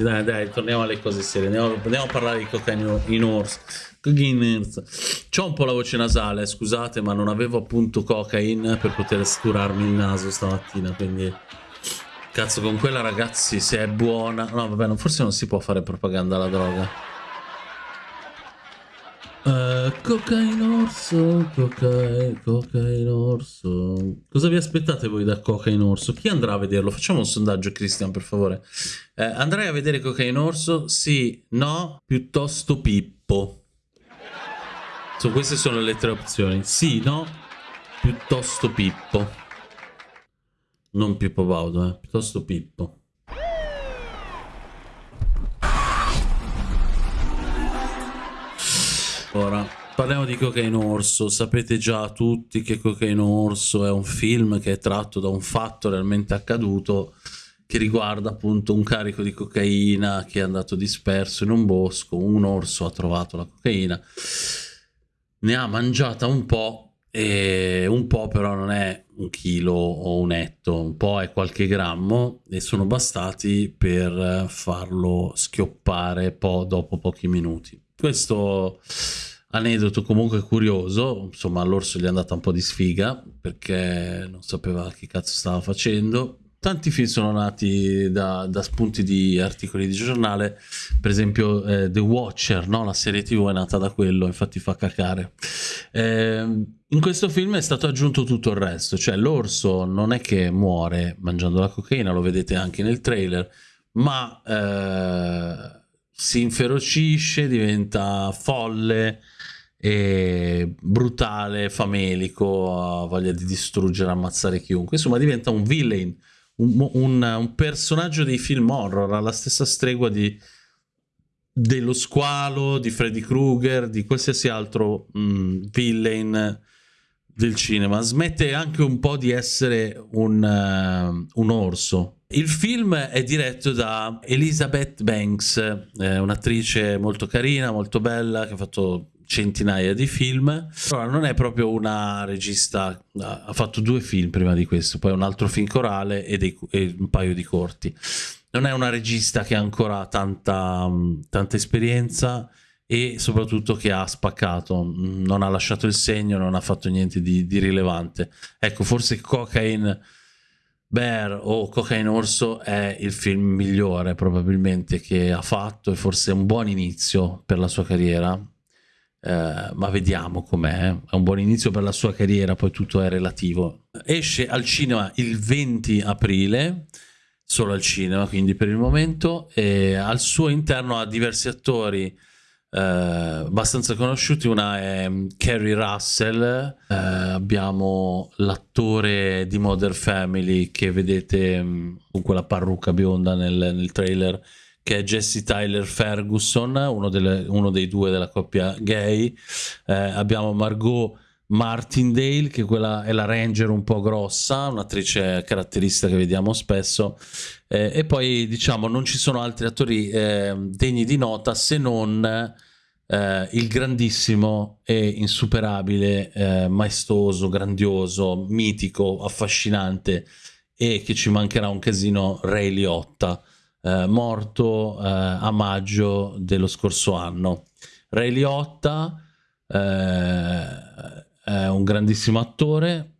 Dai, dai, torniamo alle cose serie. Andiamo, andiamo a parlare di cocaine in orso. C'ho un po' la voce nasale, scusate, ma non avevo appunto cocaine per poter curarmi il naso stamattina, quindi... Cazzo, con quella ragazzi, se è buona... No, vabbè, forse non si può fare propaganda alla droga. Uh, orso, cocaine, cocaine orso. Cosa vi aspettate voi da cocaine orso? Chi andrà a vederlo? Facciamo un sondaggio, Christian, per favore. Uh, andrai a vedere cocaine orso? Sì, no, piuttosto Pippo. So, queste sono le tre opzioni. Sì, no, piuttosto Pippo. Non Pippo Baudo, eh. piuttosto Pippo. Ora, parliamo di Cocaine Orso. Sapete già tutti che Cocaine Orso è un film che è tratto da un fatto realmente accaduto che riguarda appunto un carico di cocaina che è andato disperso in un bosco. Un orso ha trovato la cocaina ne ha mangiata un po' e un po' però non è un chilo o un etto, un po' è qualche grammo e sono bastati per farlo schioppare po dopo pochi minuti. Questo aneddoto comunque curioso, insomma all'orso gli è andata un po' di sfiga perché non sapeva che cazzo stava facendo Tanti film sono nati da, da, spunti di articoli di giornale, per esempio eh, The Watcher, no? la serie tv è nata da quello, infatti fa cacare. Eh, in questo film è stato aggiunto tutto il resto, cioè l'orso non è che muore mangiando la cocaina, lo vedete anche nel trailer, ma eh, si inferocisce, diventa folle, brutale, famelico, ha voglia di distruggere, ammazzare chiunque, insomma diventa un villain un, un, un personaggio dei film horror alla stessa stregua di, dello squalo, di Freddy Krueger, di qualsiasi altro mh, villain del cinema. Smette anche un po' di essere un, uh, un orso. Il film è diretto da Elizabeth Banks, eh, un'attrice molto carina, molto bella, che ha fatto centinaia di film. Allora, non è proprio una regista, ha fatto due film prima di questo, poi un altro film corale e, dei, e un paio di corti. Non è una regista che ha ancora tanta, tanta esperienza e soprattutto che ha spaccato, non ha lasciato il segno, non ha fatto niente di, di rilevante. Ecco, forse Cocaine Bear o Cocaine Orso è il film migliore probabilmente che ha fatto e forse è un buon inizio per la sua carriera Uh, ma vediamo com'è. È un buon inizio per la sua carriera, poi tutto è relativo. Esce al cinema il 20 aprile, solo al cinema, quindi per il momento, e al suo interno ha diversi attori uh, abbastanza conosciuti. Una è mm, Carrie Russell, uh, abbiamo l'attore di Modern Family che vedete um, con quella parrucca bionda nel, nel trailer che è Jesse Tyler Ferguson, uno, delle, uno dei due della coppia gay. Eh, abbiamo Margot Martindale, che quella è la ranger un po' grossa, un'attrice caratteristica che vediamo spesso. Eh, e poi diciamo non ci sono altri attori eh, degni di nota se non eh, il grandissimo e insuperabile, eh, maestoso, grandioso, mitico, affascinante e che ci mancherà un casino Ray Liotta eh, morto eh, a maggio dello scorso anno. Ray Liotta eh, è un grandissimo attore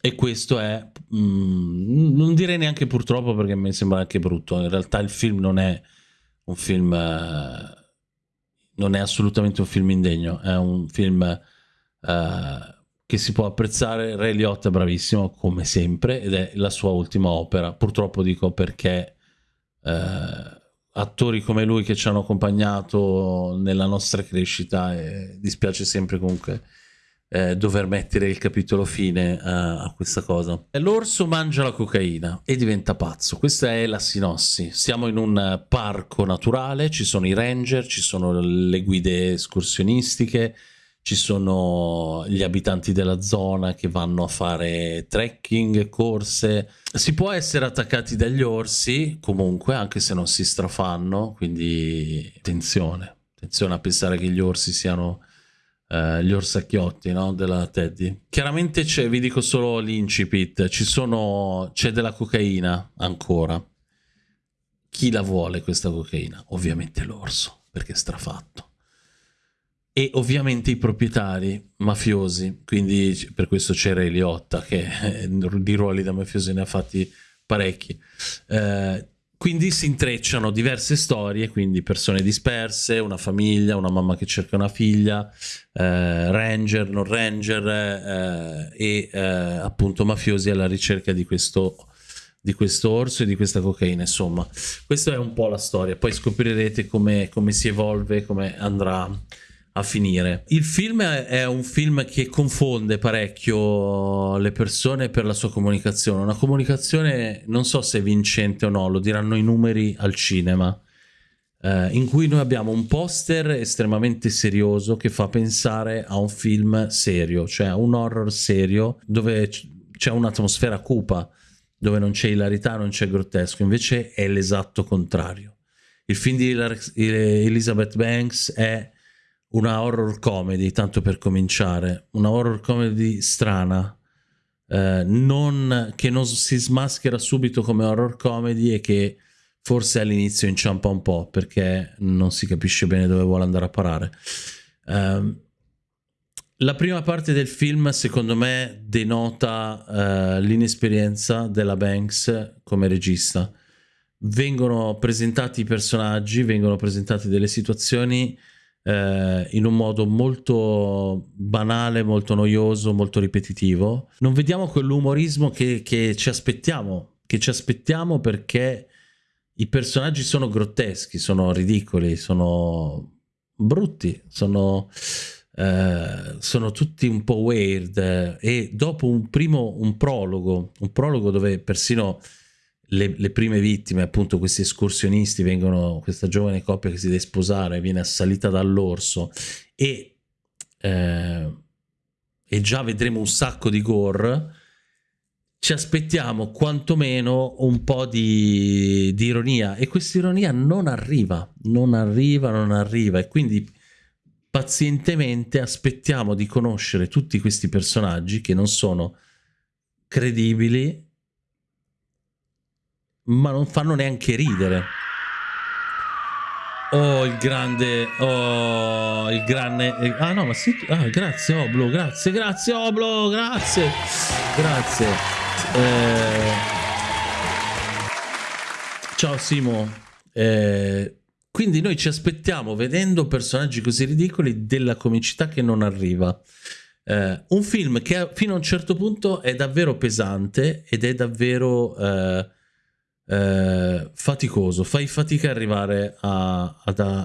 e questo è, mh, mm, non direi neanche purtroppo perché mi sembra anche brutto, in realtà il film non è un film, eh, non è assolutamente un film indegno, è un film eh, che si può apprezzare, Ray Liotta è bravissimo come sempre ed è la sua ultima opera, purtroppo dico perché eh, attori come lui che ci hanno accompagnato nella nostra crescita e dispiace sempre comunque eh, dover mettere il capitolo fine a, a questa cosa. L'orso mangia la cocaina e diventa pazzo, questa è la sinossi. Siamo in un parco naturale, ci sono i ranger, ci sono le guide escursionistiche, ci sono gli abitanti della zona che vanno a fare trekking, corse. Si può essere attaccati dagli orsi comunque, anche se non si strafanno, quindi attenzione. Attenzione a pensare che gli orsi siano eh, gli orsacchiotti no? della Teddy. Chiaramente c'è, vi dico solo l'incipit, c'è della cocaina ancora chi la vuole questa cocaina? Ovviamente l'orso, perché è strafatto. E ovviamente i proprietari mafiosi, quindi per questo c'era Eliotta che eh, di ruoli da mafiosi ne ha fatti parecchi. Eh, quindi si intrecciano diverse storie, quindi persone disperse, una famiglia, una mamma che cerca una figlia, eh, ranger, non ranger eh, e eh, appunto mafiosi alla ricerca di questo, di questo orso e di questa cocaina. Insomma, questa è un po' la storia. Poi scoprirete come, come si evolve, come andrà a finire. Il film è un film che confonde parecchio le persone per la sua comunicazione. Una comunicazione non so se vincente o no, lo diranno i numeri al cinema. Eh, in cui noi abbiamo un poster estremamente serioso che fa pensare a un film serio, cioè un horror serio dove c'è un'atmosfera cupa, dove non c'è ilarità, non c'è grottesco, invece è l'esatto contrario. Il film di Elizabeth Banks è una horror comedy, tanto per cominciare, una horror comedy strana, eh, non, che non si smaschera subito come horror comedy e che forse all'inizio inciampa un po' perché non si capisce bene dove vuole andare a parare. Um, la prima parte del film, secondo me, denota uh, l'inesperienza della Banks come regista. Vengono presentati i personaggi, vengono presentate delle situazioni eh, in un modo molto banale, molto noioso, molto ripetitivo. Non vediamo quell'umorismo che, che ci aspettiamo, che ci aspettiamo perché i personaggi sono grotteschi, sono ridicoli, sono brutti, sono, eh, sono tutti un po' weird e dopo un primo un prologo, un prologo dove persino le, le, prime vittime, appunto questi escursionisti, vengono, questa giovane coppia che si deve sposare, viene assalita dall'orso e, eh, e già vedremo un sacco di gore, ci aspettiamo quantomeno un po' di, di ironia e questa ironia non arriva, non arriva, non arriva e quindi pazientemente aspettiamo di conoscere tutti questi personaggi che non sono credibili ma non fanno neanche ridere. Oh, il grande, oh, il grande, ah no, ma sì, ah, grazie Oblo, grazie, grazie Oblo, grazie, grazie. Eh... Ciao Simo, eh... quindi noi ci aspettiamo, vedendo personaggi così ridicoli, della comicità che non arriva. Eh, un film che fino a un certo punto è davvero pesante ed è davvero... Eh eh, faticoso, fai fatica ad arrivare a, ad, a,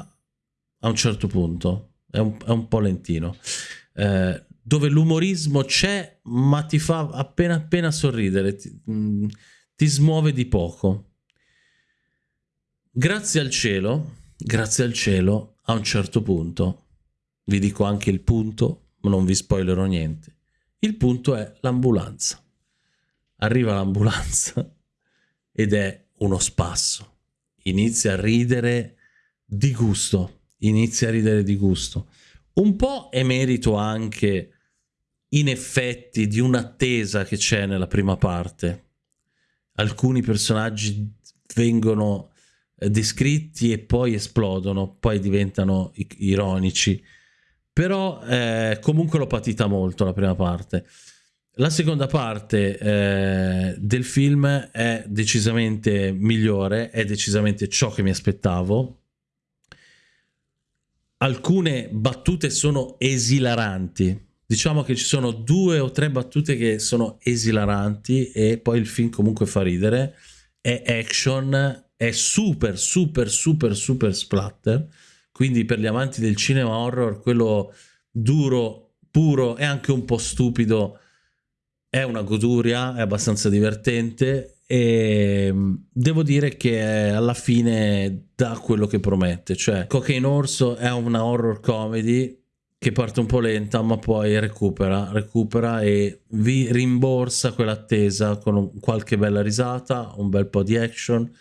a, un certo punto, è un, è un po' lentino, eh, dove l'umorismo c'è ma ti fa appena appena sorridere, ti, mh, mm, ti smuove di poco. Grazie al cielo, grazie al cielo, a un certo punto, vi dico anche il punto, ma non vi spoilerò niente, il punto è l'ambulanza. Arriva l'ambulanza ed è uno spasso. Inizia a ridere di gusto, inizia a ridere di gusto. Un po' è merito anche, in effetti, di un'attesa che c'è nella prima parte. Alcuni personaggi vengono eh, descritti e poi esplodono, poi diventano ironici. Però eh, comunque l'ho patita molto la prima parte. La seconda parte eh, del film è decisamente migliore, è decisamente ciò che mi aspettavo. Alcune battute sono esilaranti. Diciamo che ci sono due o tre battute che sono esilaranti e poi il film comunque fa ridere. È action, è super, super, super, super splatter. Quindi per gli amanti del cinema horror, quello duro, puro e anche un po' stupido è una goduria, è abbastanza divertente e mm, devo dire che alla fine dà quello che promette, cioè Cocaine Orso è una horror comedy che parte un po' lenta ma poi recupera, recupera e vi rimborsa quell'attesa con qualche bella risata, un bel po' di action,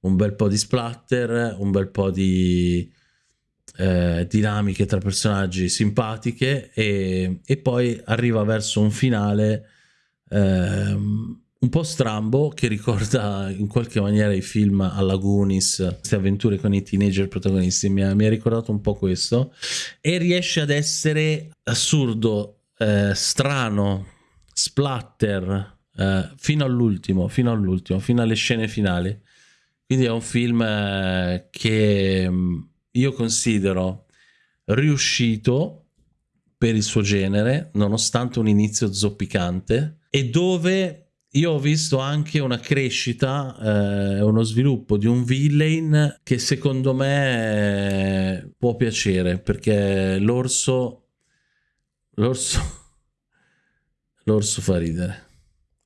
un bel po' di splatter, un bel po' di eh, dinamiche tra personaggi simpatiche e, e poi arriva verso un finale ehm, un po' strambo che ricorda in qualche maniera i film alla Goonies, queste avventure con i teenager protagonisti, mi ha, mi ha ricordato un po' questo. E riesce ad essere assurdo, eh, strano, splatter eh, fino all'ultimo, fino all'ultimo, fino alle scene finali. Quindi è un film eh, che mm, io considero riuscito per il suo genere, nonostante un inizio zoppicante, e dove io ho visto anche una crescita eh, uno sviluppo di un villain che secondo me può piacere perché l'orso l'orso l'orso fa ridere.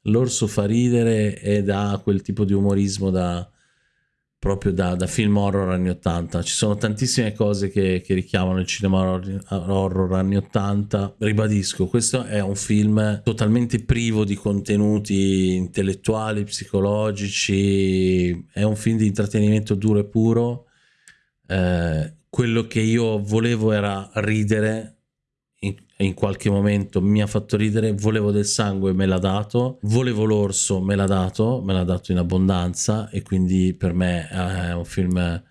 L'orso fa ridere ed ha quel tipo di umorismo da proprio da, da, film horror anni 80. Ci sono tantissime cose che, che richiamano il cinema horror, horror, anni 80. Ribadisco, questo è un film totalmente privo di contenuti intellettuali, psicologici, è un film di intrattenimento duro e puro. Eh, quello che io volevo era ridere in qualche momento mi ha fatto ridere, volevo del sangue, me l'ha dato, volevo l'orso, me l'ha dato, me l'ha dato in abbondanza e quindi per me è un film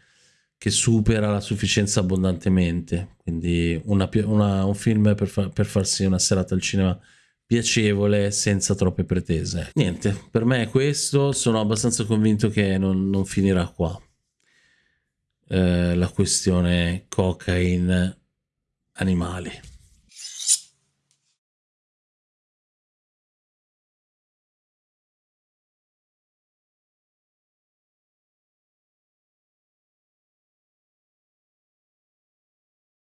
che supera la sufficienza abbondantemente, quindi una, una, un film per, fa, per farsi una serata al cinema piacevole senza troppe pretese. Niente, per me è questo, sono abbastanza convinto che non, non finirà qua. Eh, la questione cocaine animali.